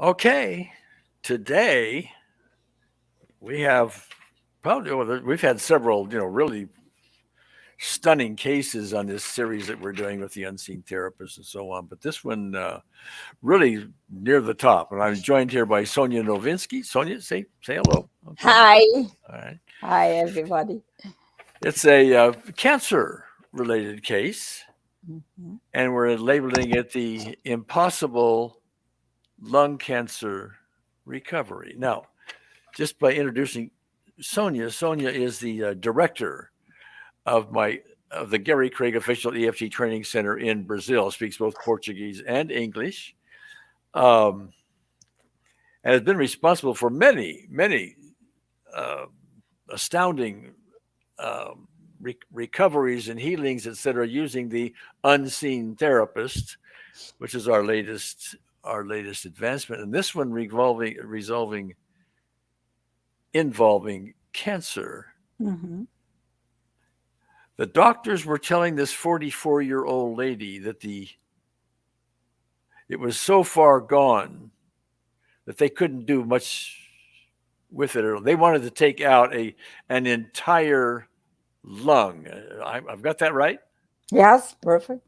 Okay, today we have probably we've had several, you know, really stunning cases on this series that we're doing with the unseen therapist and so on. But this one uh, really near the top, and I'm joined here by Sonia Novinsky. Sonia, say say hello. Okay. Hi. All right. Hi, everybody. It's a uh, cancer related case, mm -hmm. and we're labeling it the impossible lung cancer recovery. Now, just by introducing Sonia, Sonia is the uh, director of my of the Gary Craig Official EFT Training Center in Brazil. Speaks both Portuguese and English, um, and has been responsible for many, many uh, astounding um, re recoveries and healings, etc., using the unseen therapist, which is our latest our latest advancement, and this one revolving resolving involving cancer. Mm -hmm. The doctors were telling this 44 year old lady that the it was so far gone that they couldn't do much with it. They wanted to take out a an entire lung. I, have got that right. Yes, perfect.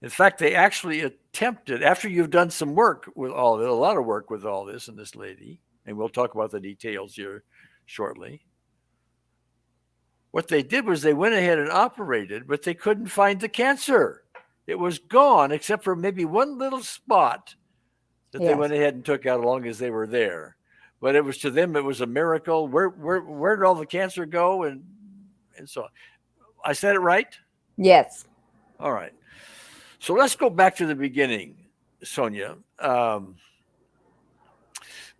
In fact, they actually attempted, after you've done some work with all of it, a lot of work with all this and this lady, and we'll talk about the details here shortly. What they did was they went ahead and operated, but they couldn't find the cancer. It was gone, except for maybe one little spot that yes. they went ahead and took out as long as they were there. But it was to them, it was a miracle. Where where where did all the cancer go? And and so I said it right? Yes. All right. So let's go back to the beginning, Sonia. Um,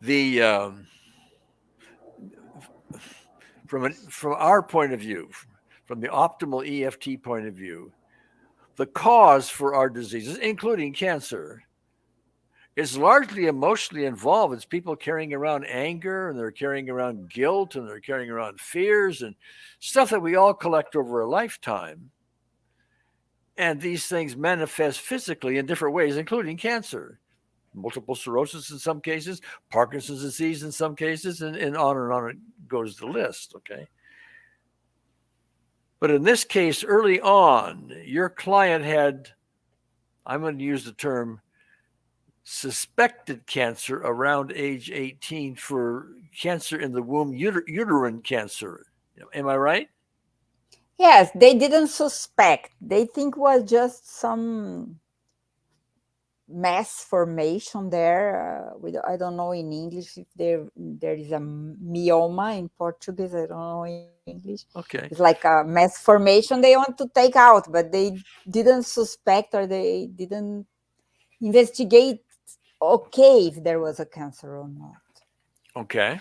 the um, from an, from our point of view, from the optimal EFT point of view, the cause for our diseases, including cancer, is largely emotionally involved. It's people carrying around anger and they're carrying around guilt and they're carrying around fears and stuff that we all collect over a lifetime. And these things manifest physically in different ways, including cancer, multiple sclerosis in some cases, Parkinson's disease in some cases, and, and on and on it goes the list. Okay. But in this case, early on, your client had, I'm going to use the term suspected cancer around age 18 for cancer in the womb, uter uterine cancer. Am I right? Yes, they didn't suspect. They think was just some mass formation there. Uh, I don't know in English if there there is a myoma in Portuguese. I don't know in English. Okay. It's like a mass formation they want to take out, but they didn't suspect or they didn't investigate okay if there was a cancer or not. Okay.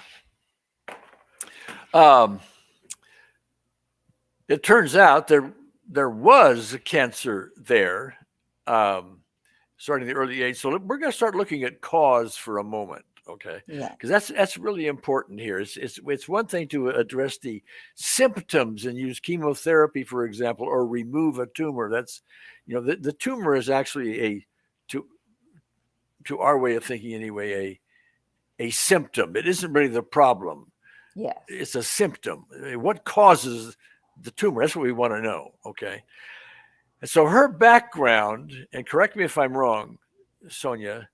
Um, it turns out there there was a cancer there um, starting in the early age. So we're going to start looking at cause for a moment, okay? Yeah. Because that's that's really important here. It's it's it's one thing to address the symptoms and use chemotherapy, for example, or remove a tumor. That's you know the, the tumor is actually a to to our way of thinking anyway a a symptom. It isn't really the problem. Yes. It's a symptom. What causes the tumor. That's what we want to know. Okay. And so her background, and correct me if I'm wrong, Sonia,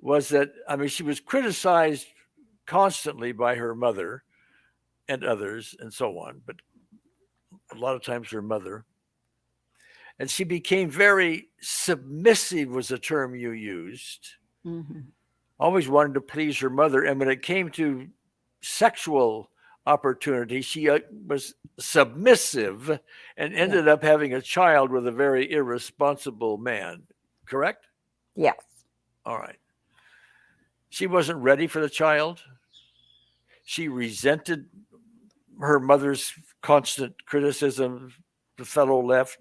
was that, I mean, she was criticized constantly by her mother and others and so on, but a lot of times her mother. And she became very submissive, was the term you used. Mm -hmm. Always wanted to please her mother. And when it came to sexual opportunity. She uh, was submissive and ended yeah. up having a child with a very irresponsible man, correct? Yes. All right. She wasn't ready for the child. She resented her mother's constant criticism, the fellow left,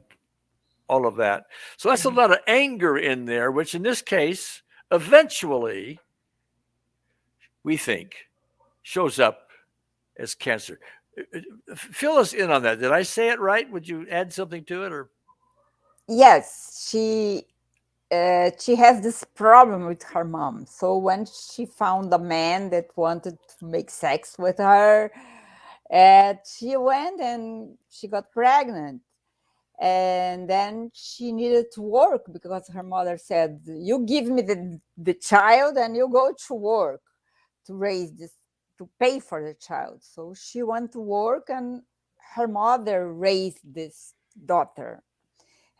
all of that. So that's a mm-hmm. lot of anger in there, which in this case, eventually, we think, shows up as cancer. Uh, uh, fill us in on that. Did I say it right? Would you add something to it or? Yes, she uh, she has this problem with her mom. So when she found a man that wanted to make sex with her, uh, she went and she got pregnant. And then she needed to work because her mother said, You give me the, the child and you go to work to raise this, to pay for the child. So she went to work and her mother raised this daughter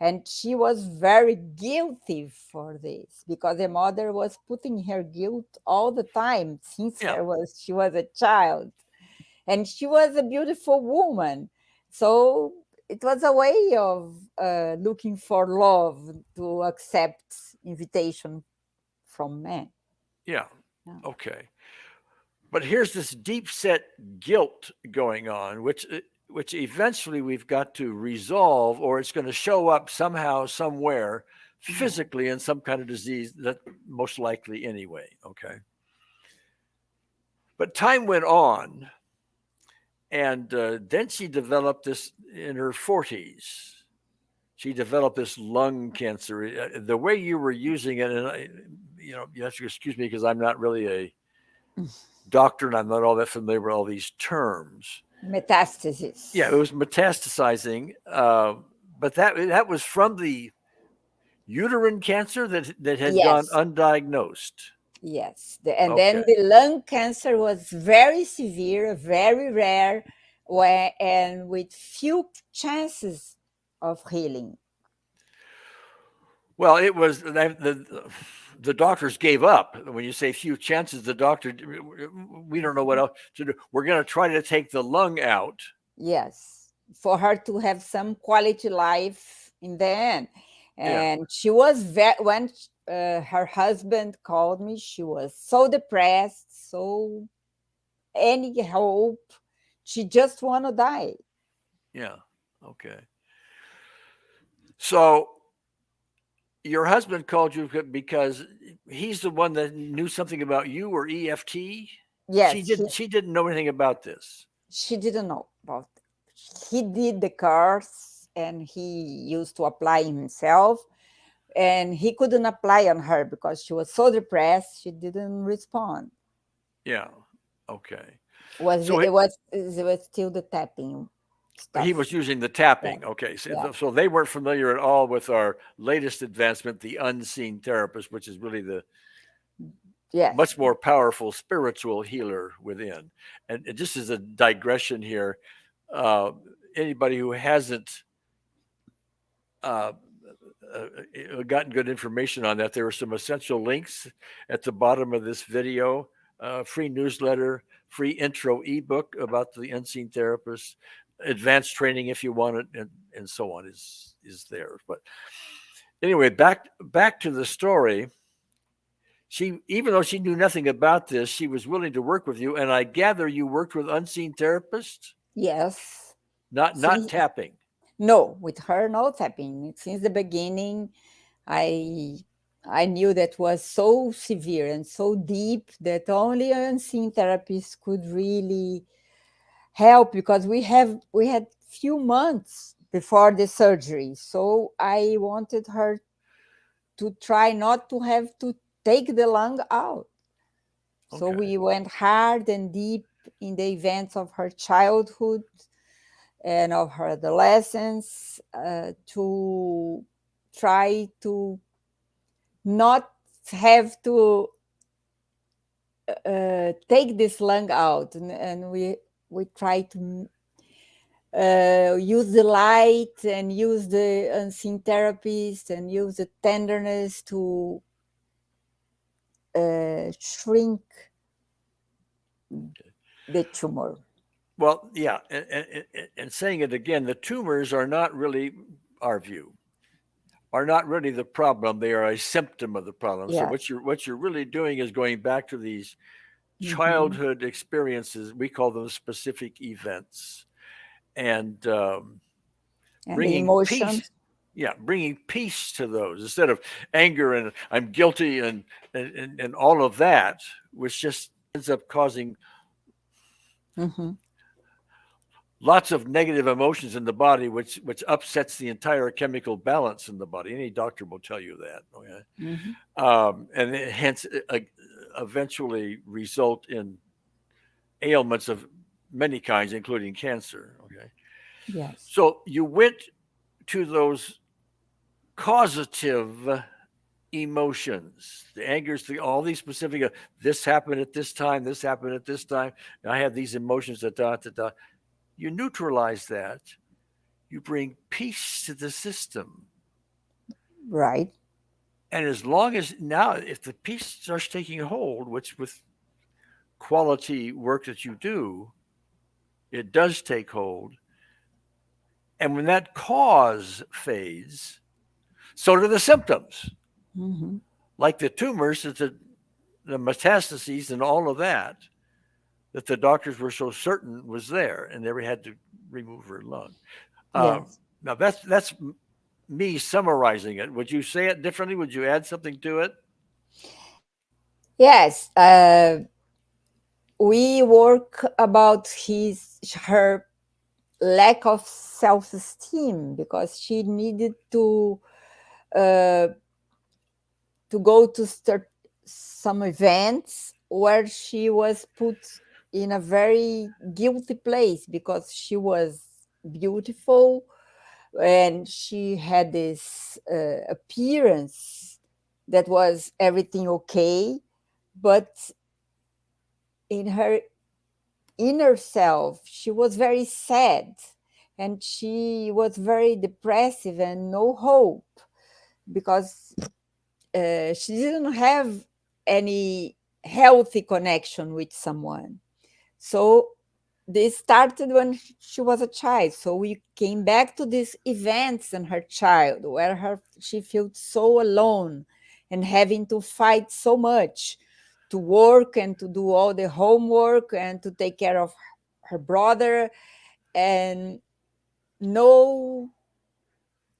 and she was very guilty for this because the mother was putting her guilt all the time since Yeah. there was she was a child and she was a beautiful woman so it was a way of uh, looking for love to accept invitation from men Yeah. Yeah. Okay. But here's this deep set guilt going on, which uh, which eventually we've got to resolve, or it's going to show up somehow, somewhere, Mhm. physically in some kind of disease that most likely anyway. Okay. But time went on, and uh, then she developed this in her 40s. She developed this lung cancer. Uh, The way you were using it, and I, you know, you have to excuse me because I'm not really a doctor and I'm not all that familiar with all these terms. metastasis Yeah, it was metastasizing, uh, but that that was from the uterine cancer that that had gone undiagnosed. Yes, the, and then the lung cancer was very severe, very rare, where, and with few chances of healing. Well, it was the, the the doctors gave up. When you say few chances, the doctor we don't know what else to do. We're going to try to take the lung out. Yes, for her to have some quality life in the end. Yeah. And she was very, when uh, her husband called me, she was so depressed, so any hope. She just want to die. Yeah. Okay. So your husband called you because he's the one that knew something about you or EFT. Yes, she didn't. She didn't know anything about this. she didn't know about it. he did the course and he used to apply himself and he couldn't apply on her because she was so depressed she didn't respond Yeah. Okay. was So it, it- was it was still the tapping stuff. He was using the tapping. Okay. So, Yeah. so they weren't familiar at all with our latest advancement, the unseen therapist, which is really the yes much more powerful spiritual healer within. And just as a digression here, uh, anybody who hasn't uh, uh, uh, gotten good information on that, there are some essential links at the bottom of this video. Uh, free newsletter, free intro ebook about the unseen therapist, advanced training if you want it, and, and so on is is there. But anyway, back back to the story. She even though she knew nothing about this she was willing to work with you and i gather you worked with unseen therapists? Yes. Not not tapping? No with her no tapping. Since the beginning i i knew that was so severe and so deep that only unseen therapists could really help because we have we had few months before the surgery. So i wanted her to try not to have to take the lung out. So we went hard and deep in the events of her childhood and of her adolescence uh, to try to not have to uh, take this lung out. And, and we we try to uh, use the light and use the unseen therapist and use the tenderness to uh, shrink the tumor. Well yeah and, and, and- saying it again the tumors are not really our view are not really the problem. They are a symptom of the problem. So what you're what you're really doing is going back to these Mhm. childhood experiences we call them specific events and um, and bringing peace yeah bringing peace to those instead of anger and i'm guilty and and, and, and all of that which just ends up causing Mhm. lots of negative emotions in the body, which which upsets the entire chemical balance in the body. Any doctor will tell you that. Okay, Mhm. um, and it hence uh, eventually result in ailments of many kinds, including cancer. Okay, Yes. so you went to those causative emotions, the angers, the, all these specific. uh, This happened at this time. This happened at this time. I have these emotions. Da da da da. You neutralize that. You bring peace to the system. Right. And as long as now, if the peace starts taking hold, which with quality work that you do, it does take hold. And when that cause fades, so do the symptoms, Mhm. like the tumors, the, the metastases and all of that, that the doctors were so certain was there, and they had to remove her lung. Um, now that's that's me summarizing it. Would you say it differently? Would you add something to it? Yes. Uh, we work about his her lack of self-esteem because she needed to uh, to go to start some events where she was put in a very guilty place because she was beautiful and she had this uh, appearance that was everything okay but in her inner self she was very sad and she was very depressive and no hope because uh, she didn't have any healthy connection with someone. So this started when she was a child so we came back to these events in her child where her she felt so alone and having to fight so much to work and to do all the homework and to take care of her brother and no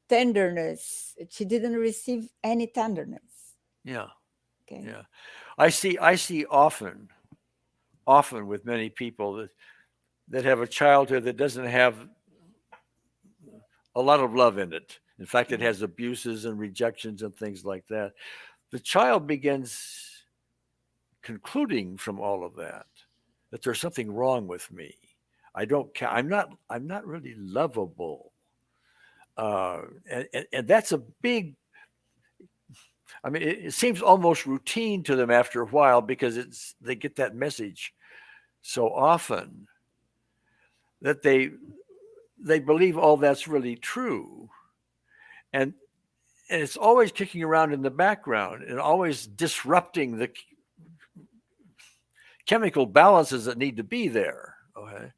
tenderness she didn't receive any tenderness Yeah. okay Yeah. I see I see often often with many people that that have a childhood that doesn't have a lot of love in it. In fact, it has abuses and rejections and things like that. The child begins concluding from all of that that there's something wrong with me. I don't ca- I'm not I'm not really lovable. Uh, and, and, and that's a big I mean, it, it seems almost routine to them after a while because it's they get that message so often that they they believe all that's really true, and and it's always kicking around in the background and always disrupting the chemical balances that need to be there. Okay,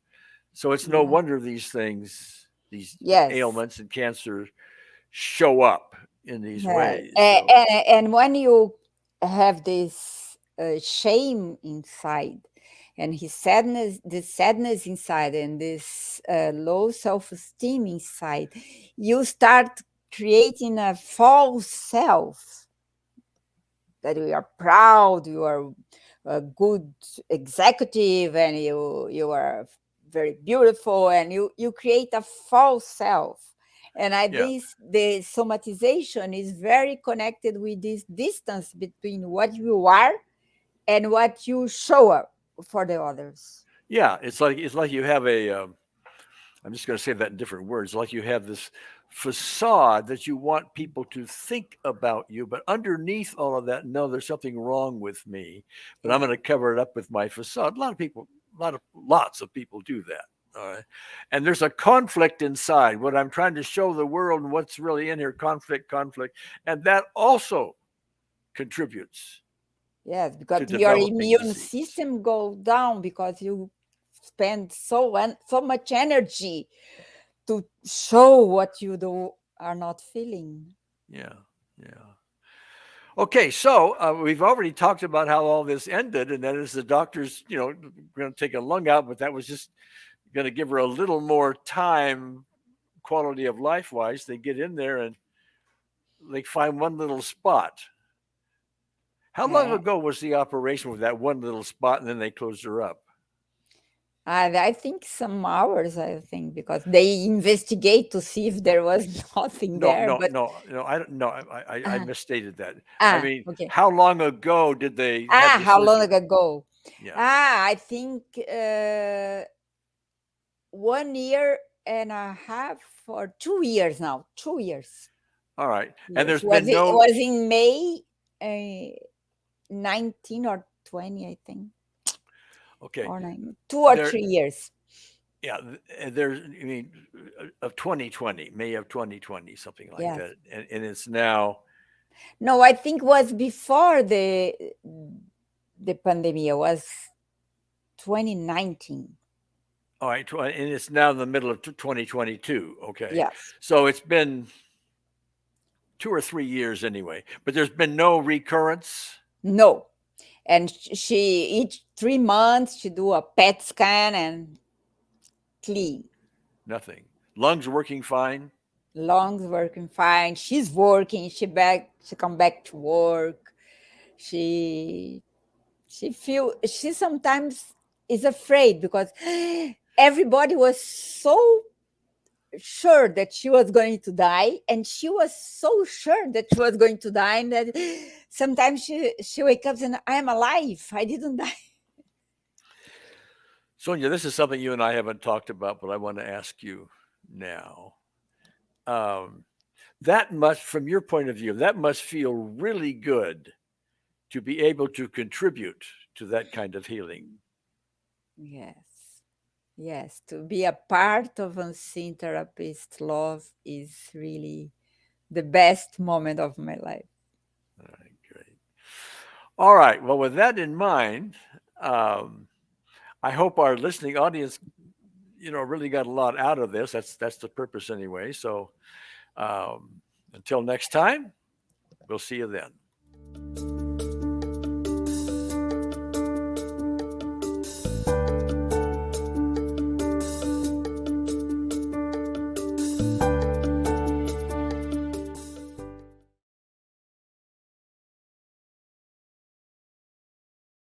so it's no Yeah. wonder these things, these yes ailments and cancer, show up in these Yeah, ways. So- and, and when you have this uh, shame inside and his sadness this sadness inside and this uh, low self-esteem inside you start creating a false self. That you are proud you are a good executive and you you are very beautiful and you you create a false self. And I Yeah. this the somatization is very connected with this distance between what you are and what you show up for the others. Yeah, it's like it's like you have a. Um, I'm just going to say that in different words. Like you have this facade that you want people to think about you, but underneath all of that, no, there's something wrong with me. But I'm going to cover it up with my facade. A lot of people, a lot of lots of people do that. All right, and there's a conflict inside. What I'm trying to show the world and what's really in here, conflict, conflict, and that also contributes. Yes, because your immune disease. system goes down because you spend so en- so much energy to show what you do are not feeling. Yeah, yeah. Okay, so uh, we've already talked about how all this ended, and that is the doctors, you know, going to take a lung out, but that was just going to give her a little more time, quality of life wise. They get in there and they find one little spot. How long Yeah. ago was the operation with that one little spot, and then they closed her up? I, I think some hours, I think, because they investigate to see if there was nothing No, there. no, but no, no. I don't. No, I, I, I Uh-huh. misstated that. ah, I mean, okay. how long ago did they? Ah, how long ago? Yeah. Ah, I think uh, one year and a half or two years now. Two years. All right. Yes. And there's was been it, no. it was in May uh, 19 or 20, I think, okay. or nine, two or There- three years. Yeah. There's. I mean, uh, of 2020, May of 2020, something like Yes. that, and, and it's now. No, I think was before the the pandemic. Was 2019. All right, and it's now in the middle of 2022. Okay. Yes. So it's been two or three years anyway, but there's been no recurrence. No. And she each three months she do a PET scan and clean. Nothing. Lungs working fine. Lungs working fine. She's working. She back. She come back to work. She she feel she sometimes is afraid because everybody was so sure that she was going to die and she was so sure that she was going to die and that sometimes she she wake up and i'm alive i didn't die Sonia, this is something you and I haven't talked about, but I want to ask you now. Um, that must, from your point of view, that must feel really good to be able to contribute to that kind of healing. yes yes to be a part of unseen therapist love is really the best moment of my life All right, great. All right. Well, with that in mind, um, I hope our listening audience, you know, really got a lot out of this. That's that's the purpose anyway. So, um, until next time, we'll see you then.